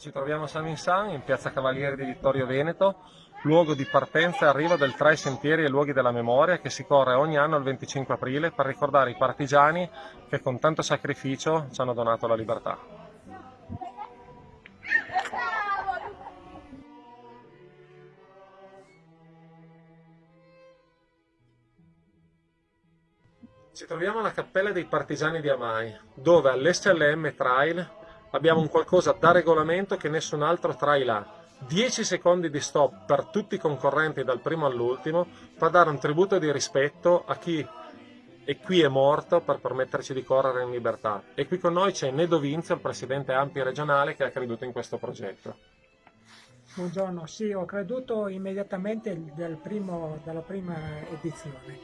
Ci troviamo a San Minsan, in piazza Cavalieri di Vittorio Veneto, luogo di partenza e arrivo del Tra i Sentieri e Luoghi della Memoria che si corre ogni anno il 25 aprile per ricordare i partigiani che con tanto sacrificio ci hanno donato la libertà. Ci troviamo alla Cappella dei Partigiani di Amai, dove all'SLM Trail abbiamo un qualcosa da regolamento che nessun altro trail ha. 10 secondi di stop per tutti i concorrenti dal primo all'ultimo per dare un tributo di rispetto a chi è qui è morto per permetterci di correre in libertà. E qui con noi c'è Nedo Vinzio, il presidente AMPI regionale, che ha creduto in questo progetto. Buongiorno, sì, ho creduto immediatamente dal primo, dalla prima edizione.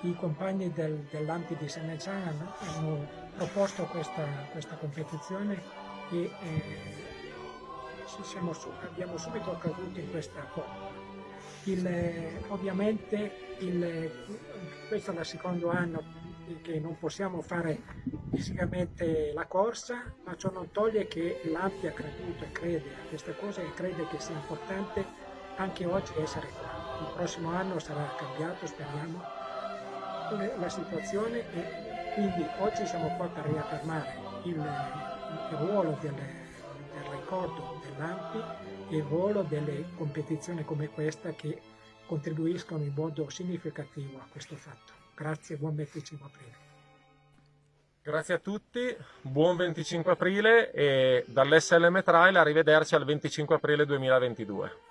I compagni del, dell'AMPI di San Mezzano hanno proposto questa, questa competizione e eh, siamo, abbiamo subito caduto in questa forma. Il, ovviamente il, questo è il secondo anno che non possiamo fare fisicamente la corsa, ma ciò non toglie che l'AMPI ha creduto e crede a questa cosa e crede che sia importante anche oggi essere qua. Il prossimo anno sarà cambiato, speriamo, la situazione e quindi oggi siamo qua per riaffermare il, il ruolo del, del ricordo dell'AMPI e il ruolo delle competizioni come questa che contribuiscono in modo significativo a questo fatto. Grazie buon 25 aprile. Grazie a tutti, buon 25 aprile e dall'SLM Trail arrivederci al 25 aprile 2022.